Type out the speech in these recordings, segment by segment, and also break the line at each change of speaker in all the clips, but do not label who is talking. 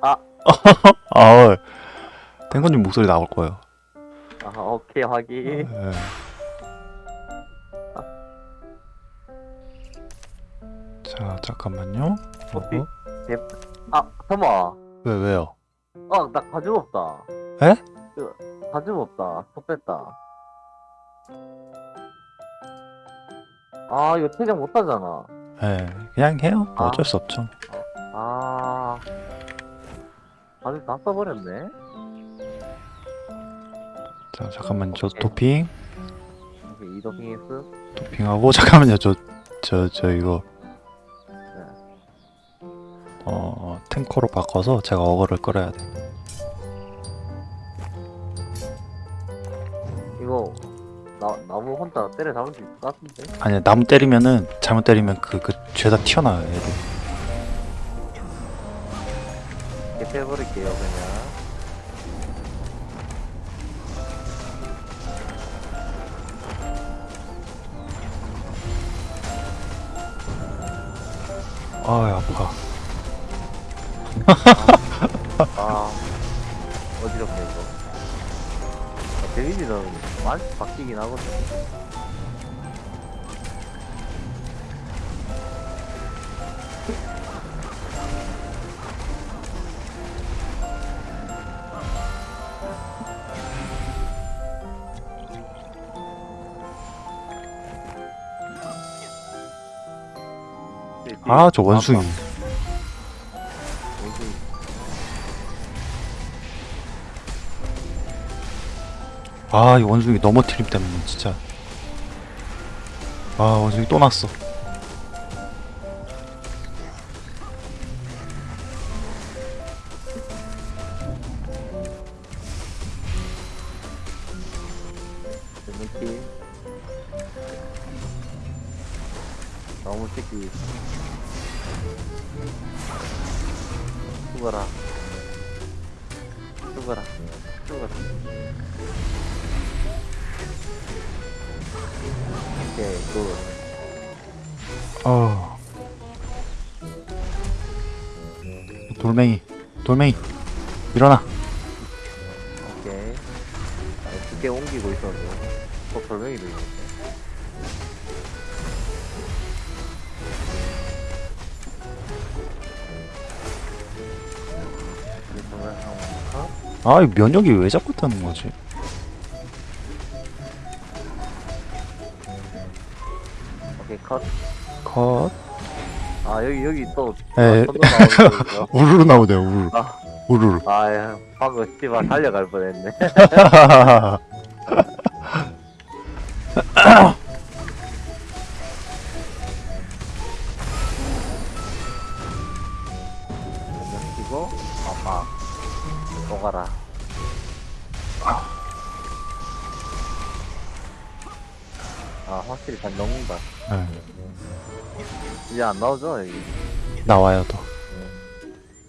아.
아, 탱커님 목소리 나올 거예요.
아 오케이 확인
예. 자, 잠깐만요.
커피?
어?
아 잠깐만
왜, 왜요?
아 나 가죽 없다
에?
그, 가죽 없다 속 뺐다 아 이거 퇴장 못 하잖아
예, 그냥 해요. 뭐
아.
어쩔 수 없죠.
아 가죽 다 써버렸네
자, 잠깐만, 저. 도핑.
이게 이더핑스
도핑하고, 잠깐만요, 저, 저, 저, 이거. 어, 탱커로 바꿔서 제가 어거를 끌어야 돼.
이거 나 나무 혼자 때려 잡을 수 있을 것 같은데
아니, 나무 때리면은, 잘못 때리면 그, 그, 죄다 튀어나와요, 애들.
해버릴게요 그냥.
아이, 아파.
아 어지럽네 이거. 아, 데미지는 많이 바뀌긴 하거든
아, 저 원숭이.
원숭이.
아, 이 원숭이 넘어트림 때문에, 진짜. 아, 원숭이 또 났어.
너무 새끼 죽어라. 죽어라. 죽어라. 오케이 굿.
어. 돌멩이, 돌멩이, 일어나.
오케이. 아, 두개 옮기고 있어서 또 돌멩이도 있는
아, 이 면역이 왜 자꾸 뜨는 거지?
오케이 컷.
컷.
아 여기 여기 또
에.
아, 나오는 거
우르르 나오네요, 우르르.
아.
우르르.
아, 야, 방금 씨발 달려갈 뻔 했네. 안 나오죠 여기.
나와요, 또.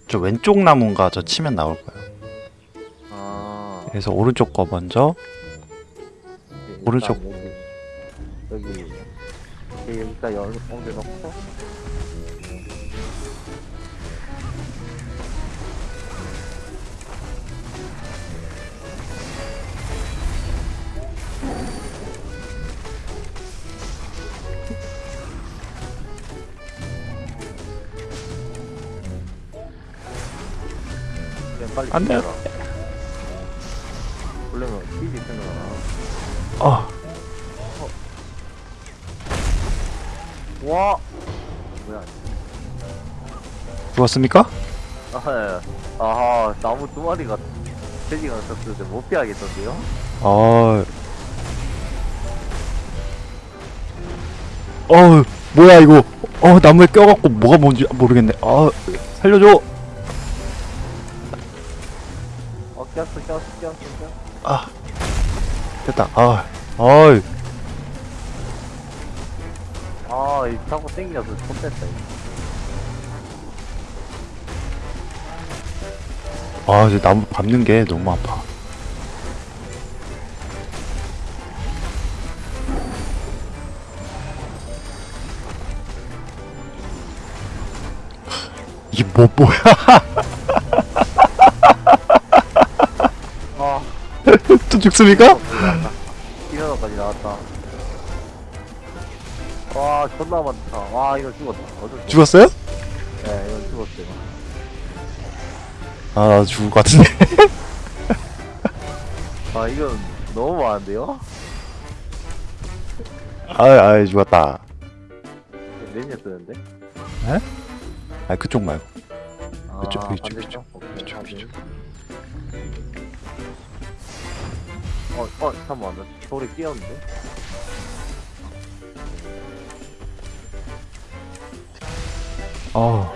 저 왼쪽 나무인가 저 치면 나올 거예요.
아
그래서 오른쪽 거 먼저. 오른쪽.
여기 여기 여기 여기까지 얼- 옮겨놓고
안 돼요.
뛰어라. 원래는 뛰지 생각나.
어,
와 뭐야
죽었습니까?
아, 예. 아하 나무 두 마리가 돼지가 섰는데 못 피하겠던데요?
어. 어, 뭐야 이거? 어, 나무에 껴갖고 뭐가 뭔지 모르겠네. 아, 살려줘.
꼈어 꼈어 꼈어 꼈어
아, 됐다. 아, 어이.
아이 자꾸 땡겨서 손 뺐다 이거
아, 이제 나무 밟는 게 너무 아파. 이게 뭐 뭐야? 죽습니까?
이면허까지 나왔다. 와, 존나 많다. 와, 이거 죽었다. 어쩔 수
죽었어요?
없- 네, 이건 죽었어요.
아 나도 죽을 것 같은데
아, 이건 너무 많은데요?
아이 아이 죽었다
몇년 쓰는데?
아 그쪽 말고
아?
이쪽,
오케이,
이쪽,
확인.
이쪽.
어, 어, 잠깐만. 나 소리 끼었는데?
어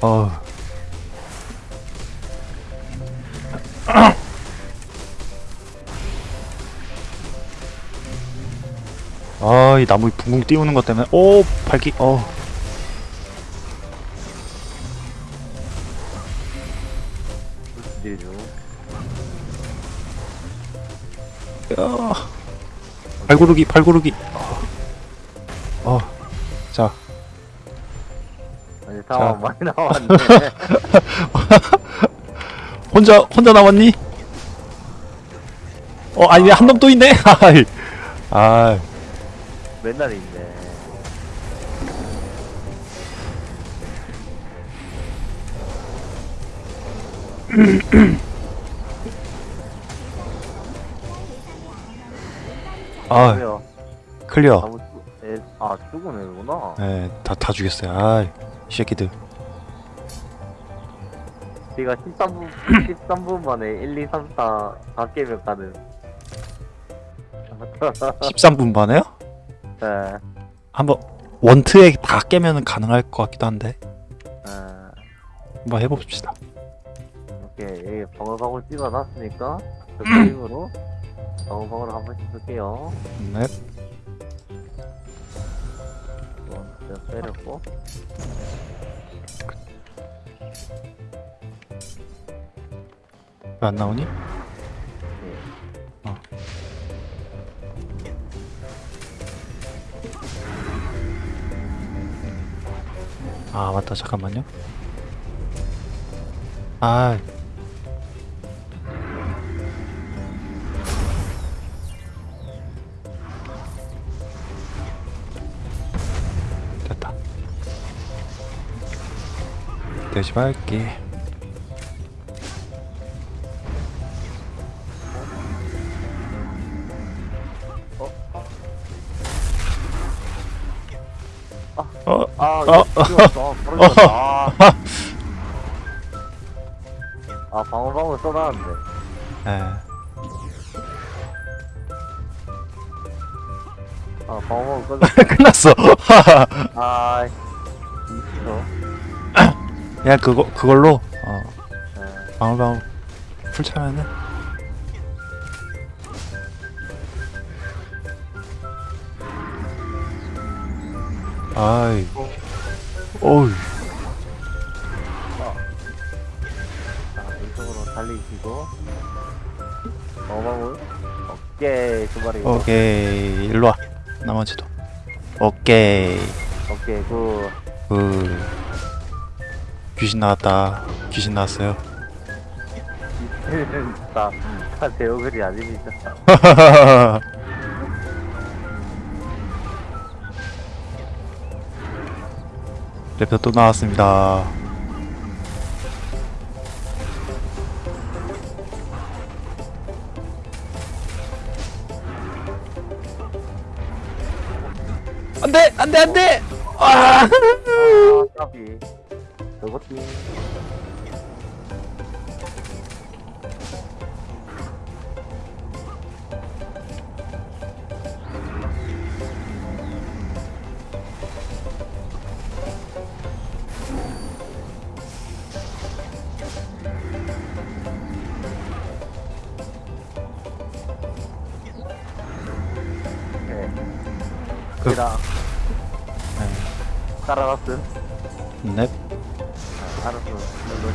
어. 나무 붕붕 띄우는 것 때문에 오, 발기. 어. 야. 발구르기, 발구르기. 어. 자,
아니, 상황 많이 나왔네.
혼자 혼자 남았니? 어, 아니 한 놈 또 있네. 아이. 아,
맨날 있네.
아. 클리어.
아무, 애, 아, 죽은 애구나.
네, 다 다 죽였어요. 아, 이 새끼들.
제가 13분, 13분 만에 1, 2, 3, 4, 4개면 가는.
13분 만에요?
네.
한번 원트에 다 깨면 가능할 것 같기도 한데
아,
한번 해봅시다.
여기 방울방울 찍어놨으니까 그 그림으로 방울방울 한 번씩 쓸게요.
네.
제가 때렸고.
왜안 나오니? 아 맞다 잠깐만요. 아. 됐다. 대시발게. 어,
아,
어,
아. 아, 방울방울 써놨는데.
예.
아, 방울방울 꺼져.
끝났어.
아, 이거.
그냥 그거 그걸로 어
네.
방울방울 풀 차면은 아이 어우
오케이, 두 마리.
오케이. 일로 와. 나머지도. 오케이.
오케이, 그.
그 귀신 나왔다. 귀신 나왔어요.
다, 다 대어글이 아닙니다.
랩터 또 나왔습니다 안돼 안돼 안돼 아
아, 까비. 저것도. 따라갔음.
넵
아, 알았어. 눌러.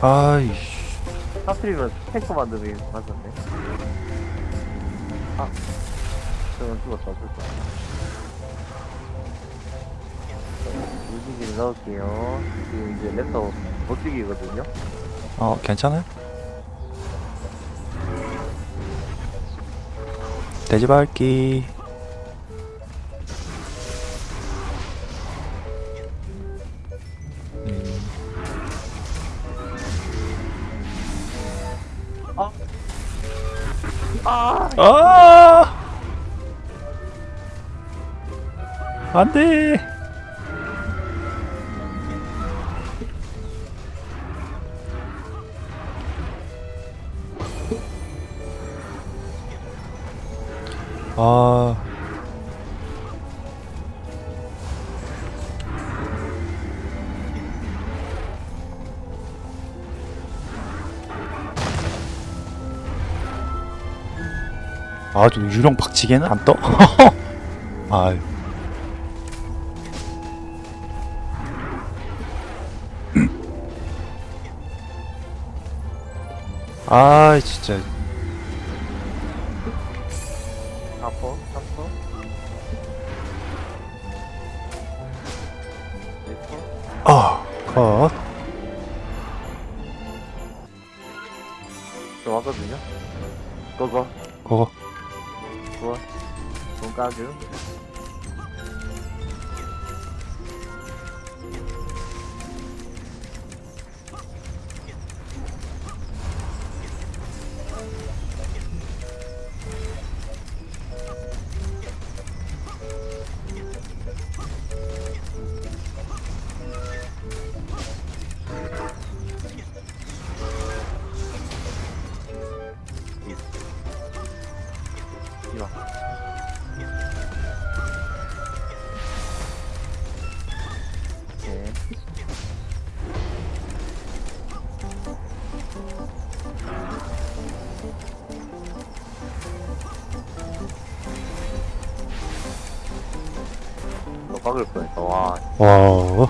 아이씨
하필이면 탱커 만드는 게 맞았네. 아, 저건 죽었다, 죽었다. 무지개를 넣을게요. 지금 이제 랩터 못 죽이거든요.
어 괜찮아요? 음,
아!
아! 안돼 아 아주 유령 박치기는 안 떠?
4퍼, 3퍼 1퍼
아, 컷.
지금 왔거든요? 고고
고고
좋아 돈 까줘 이거. 오케이. 너 박을 뻔했다. 와,
와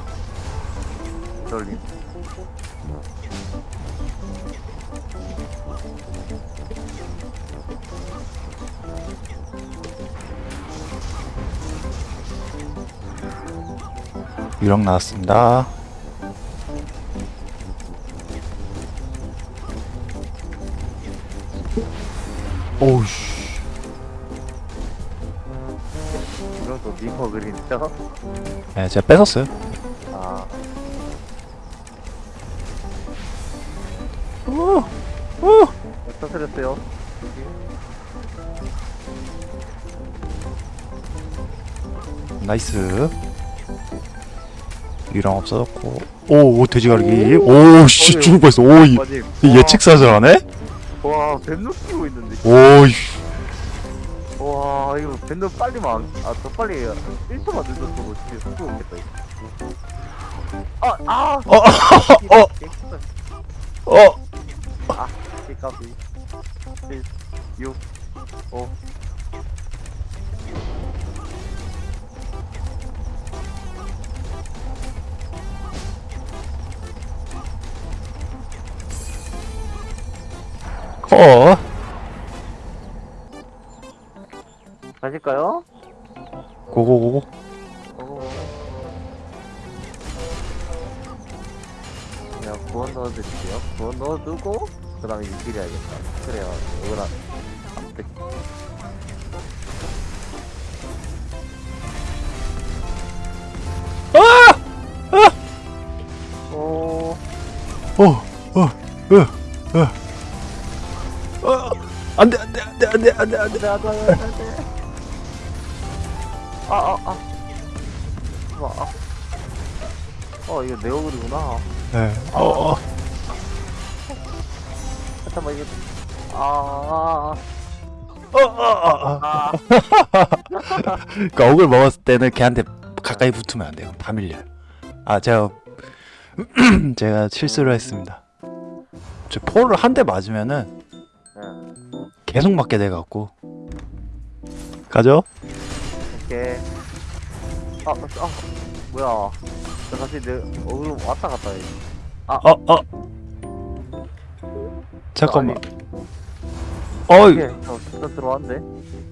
유령 나왔습니다 오우씨
이건 또 니퍼 그린이죠?
네 제가 뺏었어요
아,
오! 오!
터뜨렸어요.
나이스 유령 없어졌고 오, 오 돼지가르기 오씨. 죽을 뻔했어 오이
맞지?
이 예측 사절하네
와, 뱀도 끼고 있는데.
오이
와, 이거 뱀도 빨리 만, 아, 더 빨리 1초만 늦었어도 진짜 죽었겠다, 이거. 아, 아!
어, 어, 어
아, 까비. 7, 6, 5.
어.
가실까요?
고고고고
어. 그냥 구원 넣어드릴게요. 구원 넣어두고, 그 다음에 유기를 해야겠다. 그래야, 이거랑, 안 뜯. 오,
어, 어, 어, 어, 어, 안돼, 안돼, 안돼, 안돼, 안돼, 안돼.
돼. 아, 아, 아. 아, 아. 어, 이거 내 얼굴이구나.
네, 어, 어,
잠깐만, 이게. 아,
어, 어, 어.
아, 아.
그러니까 억을 먹었을 때는 걔한테 가까이 붙으면 안 돼요. 다 밀려요. 아, 제가 제가 실수를 했습니다. 저 포를 한 대 맞으면은
응,
계속 맞게 돼 갖고 가죠?
오케이. 아, 아, 뭐야. 나 다시 내 얼굴로 왔다 갔다 해.
어, 어. 잠깐만. 어이
이게 저 진짜 들어왔는데?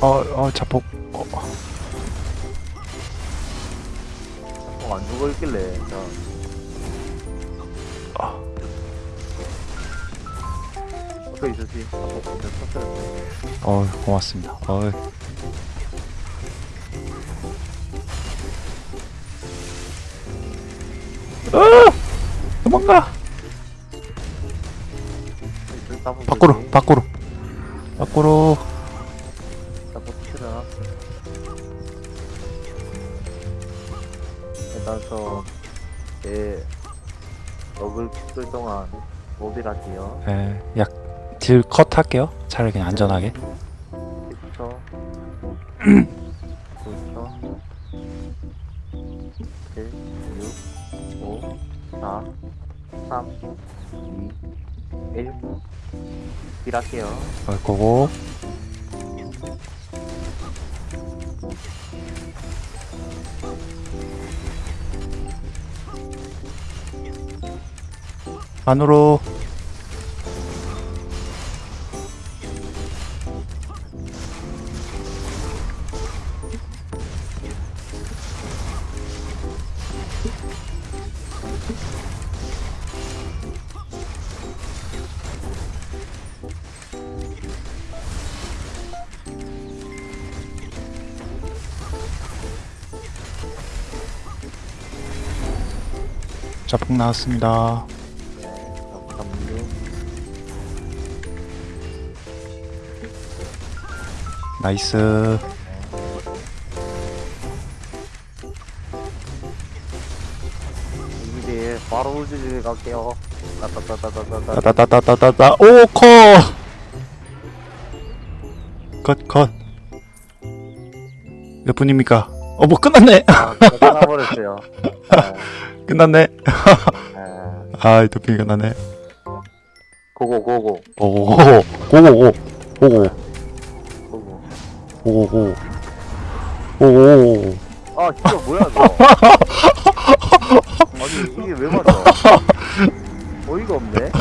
어 어 자폭. 어,
어, 안 죽어 있길래 자
아.
있었지 어, 터뜨렸네
어 고맙습니다. 어 아! 도망가
따봉
밖으로. 밖으로 밖으로
500할게요.
네, 약딜컷 할게요. 차라리 그냥 안전하게.
그렇죠. 그렇죠. 7, 6, 5, 4, 3, 2, 1. 딜할게요.
어, 걸 거고. 안으로 자폭 나왔습니다. nice
이제 바로 우주에 갈게요. 따따따따따따.
따따따따따따 오 커 컷 컷 몇 분입니까? 어뭐 끝났네
아, 끝나버렸어요.
끝났네
아,
아이 도핑 끝났네
고고 고고
오고 고 고 고고 고고
고고.
오고고 오고
아 진짜 뭐야 너? 아니 이게 왜 맞아? 어이가 없네.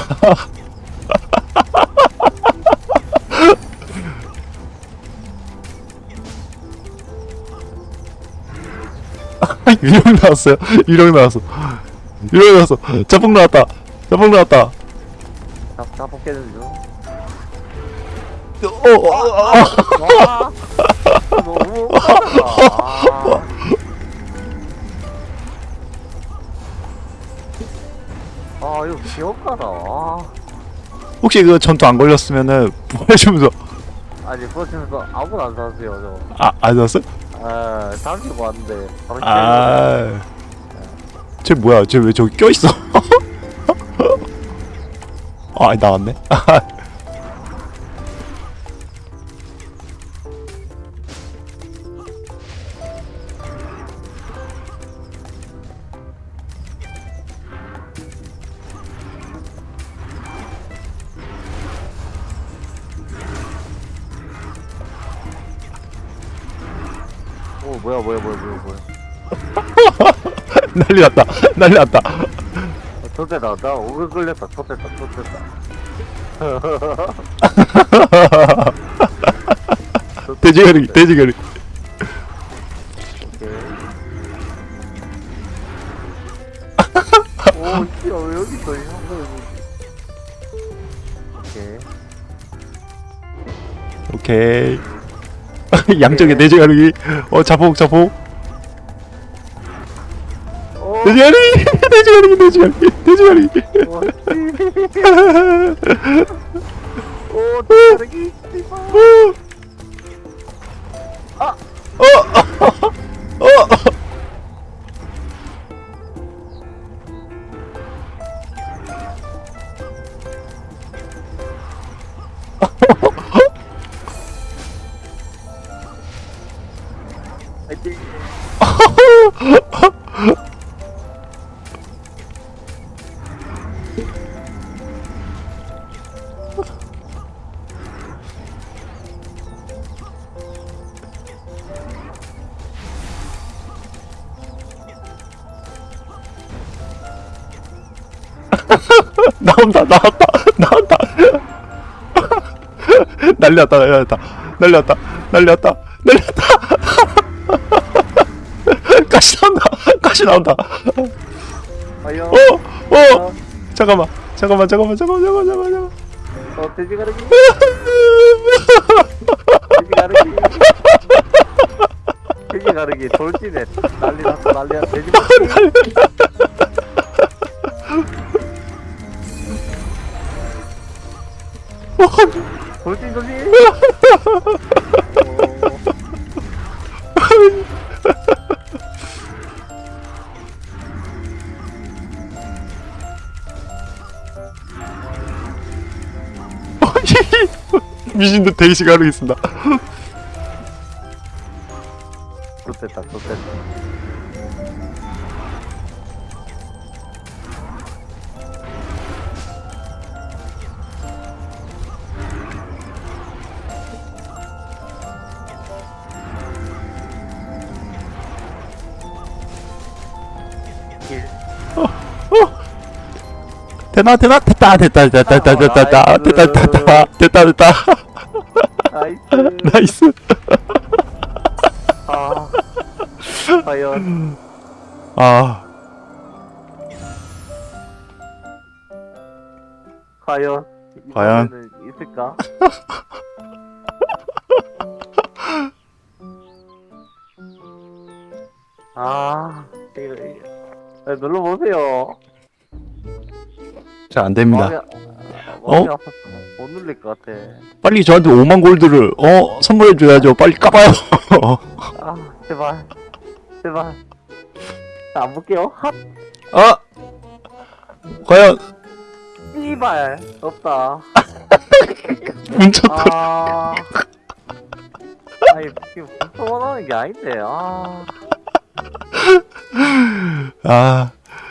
유령 나왔어요 유령 나왔어 유령 나왔어 자폭 나왔다 자폭 나왔다
다, 다 벗겨는 중.
어어어
와, 너무 웃기다. 아, 이거 기억하다. 아,
혹시 그 전투 안 걸렸으면은 보내주면서
아니 버티면서 아무도 안 샀어요
아안 나왔어?
저. 아, 잠시고 왔는데 바로
아, 쟤 뭐야? 쟤 왜 저기 껴 있어? 아, 나왔네. 난리 났다. 난리 났다.
나 오글 걸렸다. 좋대다. 좋대다.
돼지가리, 돼지가리.
오케이. 오, 씨, 왜 여기 있어? 이 형도 여기. 오케이.
오케이. 양쪽에 돼지가리. 어, 자폭, 자폭.
오,
돼지가리, 돼지가리, 돼지가리, 돼지가리.
오, 씨. 오. 아,
어,
파
날렸다 날렸다. 날렸다 날렸다 날렸다. 가시 나온다 가시 나온다. 어어. 잠깐만 잠깐만 잠깐만 잠깐만 잠깐만 잠깐만
어 돼지 가르기? 돼지 가르기? 돼지 가르기 돌진해. 난리 났어 난리 났어. 돼지 가르기 돌진 돌진 어,
미신도 데이시 가르겠습니다.
좋됐다 좋됐다
되나 되나 됐다 됐다 됐다 됐다 됐다 됐다 됐다 됐다 됐다 됐다 nice. nice.
아 과연.
아.
과연 있을까? 아 이거 이거. 아, 눌러보세요
잘 안 됩니다.
마음이, 아, 마음이 아파서 못 눌릴 것 같아.
빨리 저한테 5만 골드를 어? 선물해 줘야죠. 빨리 까봐요.
아 제발. 제발. 자, 안 볼게요. 핫
아! 과연.
씨발. 없다.
뭉쳤다.
아. 아니 지금 무슨 원하는 게 아닌데. 아.
아